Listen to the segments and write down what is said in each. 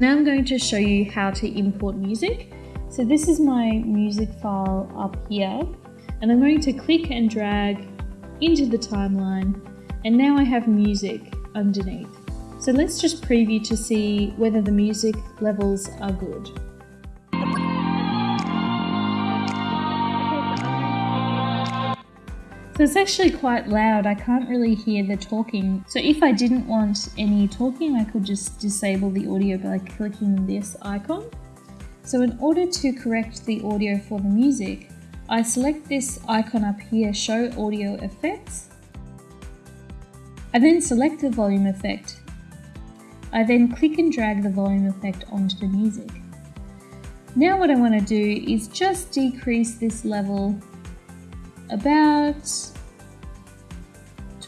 Now I'm going to show you how to import music. So this is my music file up here and I'm going to click and drag into the timeline and now I have music underneath. So let's just preview to see whether the music levels are good. So it's actually quite loud, I can't really hear the talking. So if I didn't want any talking, I could just disable the audio by clicking this icon. So in order to correct the audio for the music, I select this icon up here, show audio effects. I then select the volume effect. I then click and drag the volume effect onto the music. Now what I want to do is just decrease this level about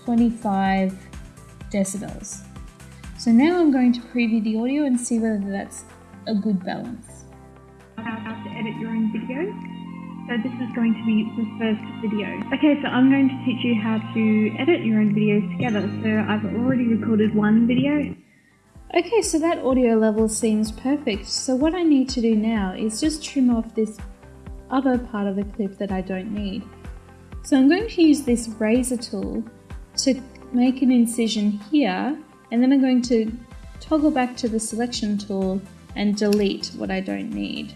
25 decibels. So now I'm going to preview the audio and see whether that's a good balance. How to edit your own video. So this is going to be the first video. Okay, so I'm going to teach you how to edit your own videos together. So I've already recorded one video. Okay, so that audio level seems perfect. So what I need to do now is just trim off this other part of the clip that I don't need. So I'm going to use this razor tool to make an incision here and then I'm going to toggle back to the selection tool and delete what I don't need.